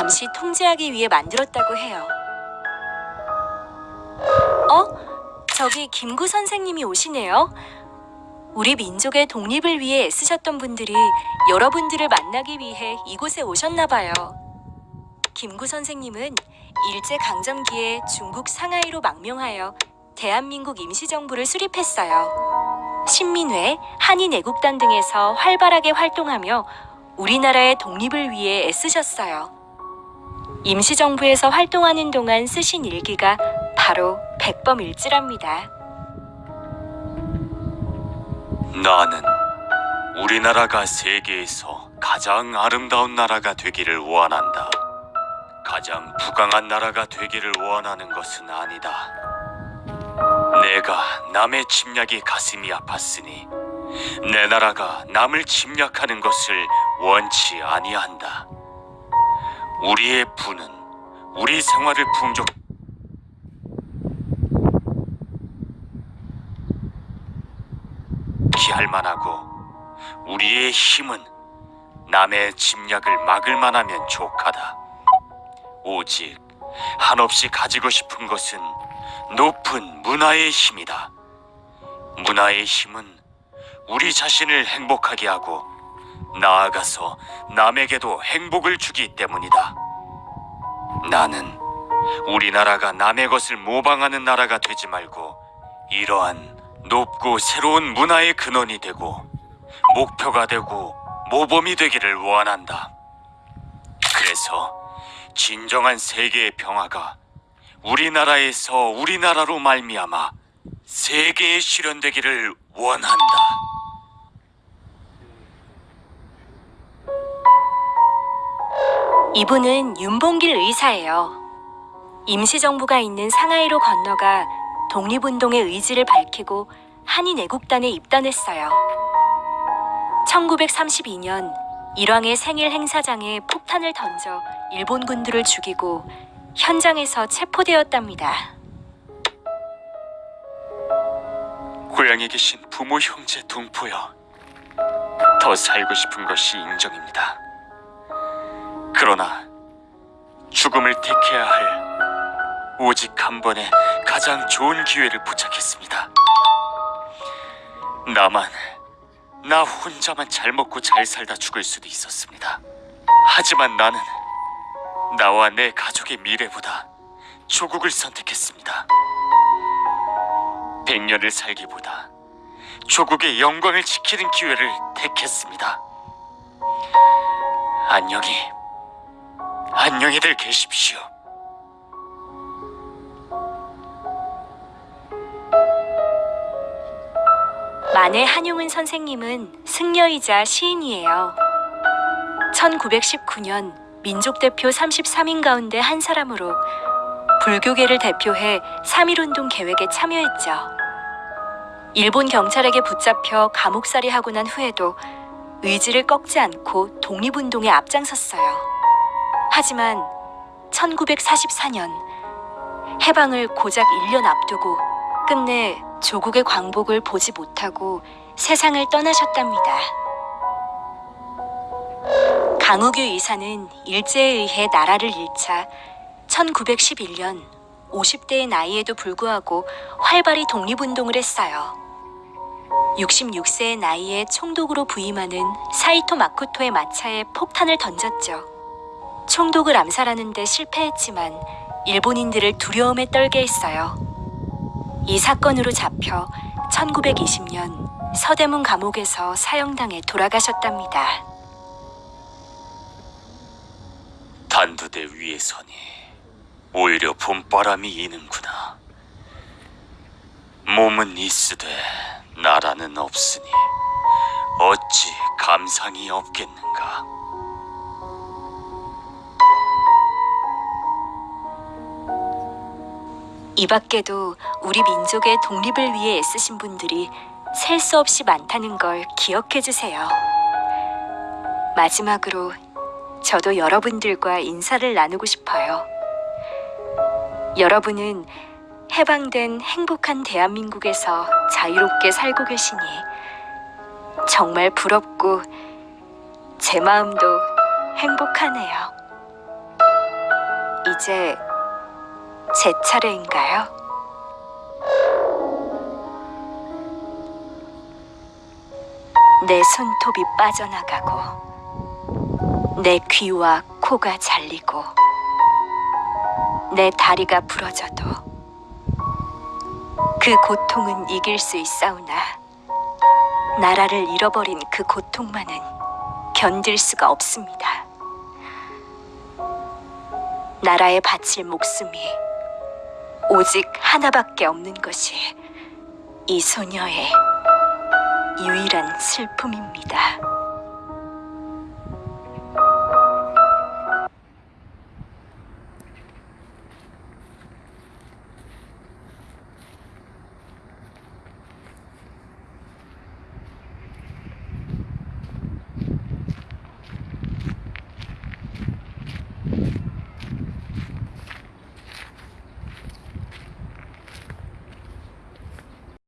잠시 통제하기 위해 만들었다고 해요. 어? 저기 김구 선생님이 오시네요. 우리 민족의 독립을 위해 애쓰셨던 분들이 여러분들을 만나기 위해 이곳에 오셨나 봐요. 김구 선생님은 일제 강점기에 중국 상하이로 망명하여 대한민국 임시정부를 수립했어요. 신민회, 한인애국단 등에서 활발하게 활동하며 우리나라의 독립을 위해 애쓰셨어요. 임시정부에서 활동하는 동안 쓰신 일기가 바로 백범일지랍니다. 나는 우리나라가 세계에서 가장 아름다운 나라가 되기를 원한다. 가장 부강한 나라가 되기를 원하는 것은 아니다. 내가 남의 침략이 가슴이 아팠으니 내 나라가 남을 침략하는 것을 원치 아니한다. 우리의 부는 우리 생활을 풍족 기할 만하고 우리의 힘은 남의 침략을 막을 만하면 족하다. 오직 한없이 가지고 싶은 것은 높은 문화의 힘이다. 문화의 힘은 우리 자신을 행복하게 하고 나아가서 남에게도 행복을 주기 때문이다. 나는 우리나라가 남의 것을 모방하는 나라가 되지 말고 이러한 높고 새로운 문화의 근원이 되고 목표가 되고 모범이 되기를 원한다. 그래서 진정한 세계의 평화가 우리나라에서 우리나라로 말미암아 세계에 실현되기를 원한다. 이분은 윤봉길 의사예요. 임시정부가 있는 상하이로 건너가 독립운동의 의지를 밝히고 한인 애국단에 입단했어요. 1932년 일왕의 생일 행사장에 폭탄을 던져 일본 군들을 죽이고 현장에서 체포되었답니다. 고향에 계신 부모, 형제, 동포여. 더 살고 싶은 것이 인정입니다. 그러나 죽음을 택해야 할 오직 한 번의 가장 좋은 기회를 부착했습니다. 나만, 나 혼자만 잘 먹고 잘 살다 죽을 수도 있었습니다. 하지만 나는 나와 내 가족의 미래보다 조국을 선택했습니다. 백년을 살기보다 조국의 영광을 지키는 기회를 택했습니다. 안녕히 안녕히들 계십시오. 만해 한용운 선생님은 승려이자 시인이에요. 1919년 민족 대표 33인 가운데 한 사람으로 불교계를 대표해 3.1운동 계획에 참여했죠. 일본 경찰에게 붙잡혀 감옥살이 하고 난 후에도 의지를 꺾지 않고 독립운동에 앞장섰어요. 하지만 1944년 해방을 고작 1년 앞두고 끝내 조국의 광복을 보지 못하고 세상을 떠나셨답니다. 강우규 이사는 일제에 의해 나라를 잃자 1911년 50대의 나이에도 불구하고 활발히 독립운동을 했어요. 66세의 나이에 총독으로 부임하는 사이토 마코토의 마차에 폭탄을 던졌죠. 총독을 암살하는데 실패했지만 일본인들을 두려움에 떨게 했어요. 이 사건으로 잡혀 1920년 서대문 감옥에서 사형당해 돌아가셨답니다. 단두대 위에서니 오히려 봄바람이 이는구나. 몸은 있으되 나라는 없으니 어찌 감상이 없겠는가. 이 밖에도 우리 민족의 독립을 위해 애쓰신 분들이 셀 수 없이 많다는 걸 기억해 주세요. 마지막으로 저도 여러분들과 인사를 나누고 싶어요. 여러분은 해방된 행복한 대한민국에서 자유롭게 살고 계시니 정말 부럽고 제 마음도 행복하네요. 이제 제 차례인가요? 내 손톱이 빠져나가고 내 귀와 코가 잘리고 내 다리가 부러져도 그 고통은 이길 수 있사오나 나라를 잃어버린 그 고통만은 견딜 수가 없습니다. 나라에 바칠 목숨이 오직 하나밖에 없는 것이 이 소녀의 유일한 슬픔입니다.